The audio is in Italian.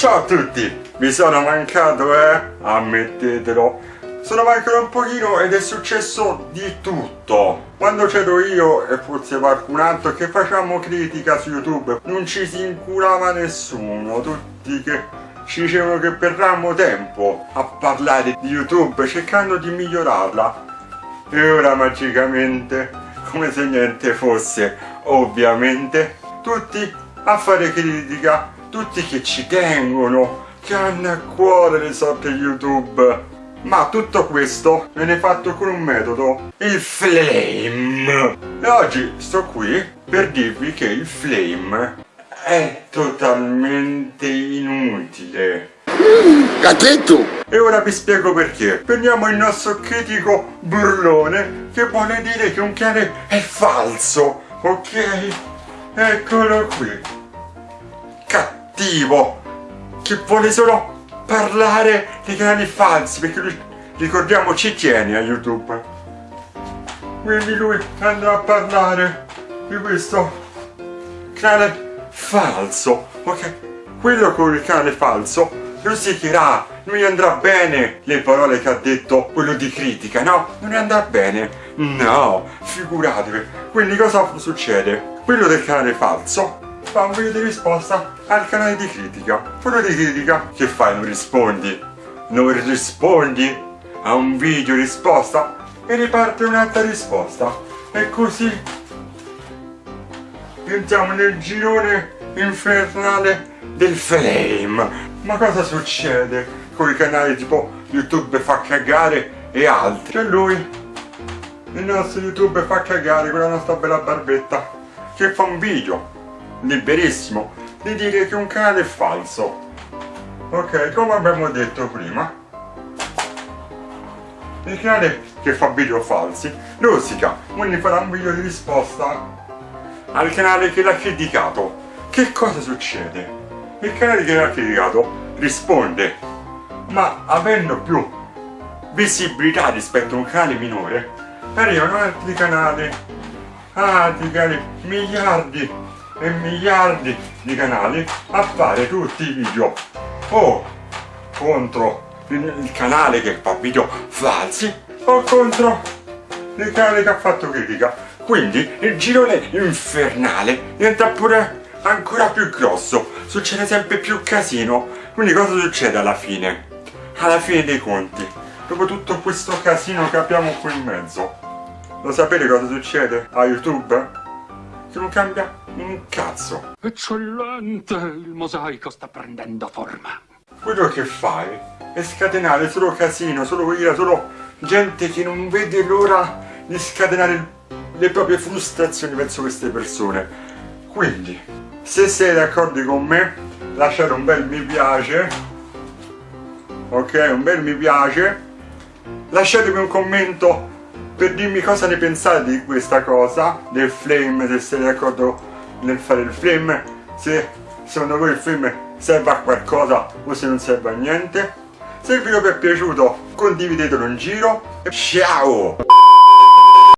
Ciao a tutti! Mi sono mancato, eh? Ammettetelo. Sono mancato un pochino ed è successo di tutto. Quando c'ero io e forse qualcun altro che facciamo critica su YouTube, non ci si inculava nessuno. Tutti che ci dicevano che perdiamo tempo a parlare di YouTube cercando di migliorarla. E ora magicamente, come se niente fosse, ovviamente, tutti a fare critica tutti che ci tengono, che hanno a cuore le sorti YouTube. Ma tutto questo viene fatto con un metodo, il flame. E oggi sto qui per dirvi che il flame è totalmente inutile. Gattetto! E ora vi spiego perché. Prendiamo il nostro critico burlone che vuole dire che un cane è falso, ok? Eccolo qui cattivo che vuole solo parlare di canali falsi perché lui ricordiamo ci tiene a youtube. Quindi lui andrà a parlare di questo canale falso ok? Quello con il canale falso rosicherà non gli andrà bene le parole che ha detto quello di critica no? Non gli andrà bene. No figuratevi. Quindi cosa succede? Quello del canale falso fa un video di risposta al canale di critica. Quello di critica, che fai? Non rispondi? Non rispondi a un video risposta e riparte un'altra risposta. E così entriamo nel girone infernale del flame. Ma cosa succede con i canali tipo YouTube fa cagare e altri? C'è lui, il nostro YouTube fa cagare con la nostra bella barbetta, che fa un video liberissimo di dire che un canale è falso ok come abbiamo detto prima il canale che fa video falsi rosica quindi farà un video di risposta al canale che l'ha criticato che cosa succede? il canale che l'ha criticato risponde ma avendo più visibilità rispetto a un canale minore arrivano altri canali altri canali miliardi e miliardi di canali a fare tutti i video o contro il canale che fa video falsi o contro il canale che ha fatto critica quindi il girone infernale diventa pure ancora più grosso succede sempre più casino quindi cosa succede alla fine? alla fine dei conti dopo tutto questo casino che abbiamo qui in mezzo lo sapete cosa succede a youtube? che non cambia un cazzo. Eccellente, il mosaico sta prendendo forma. Quello che fai è scatenare solo casino, solo ira, solo gente che non vede l'ora di scatenare le proprie frustrazioni verso queste persone. Quindi, se sei d'accordo con me, lasciate un bel mi piace, ok, un bel mi piace, lasciatemi un commento per dirmi cosa ne pensate di questa cosa, del flame, se siete d'accordo nel fare il flame, se secondo voi il flame serve a qualcosa o se non serve a niente. Se il video vi è piaciuto condividetelo in giro ciao!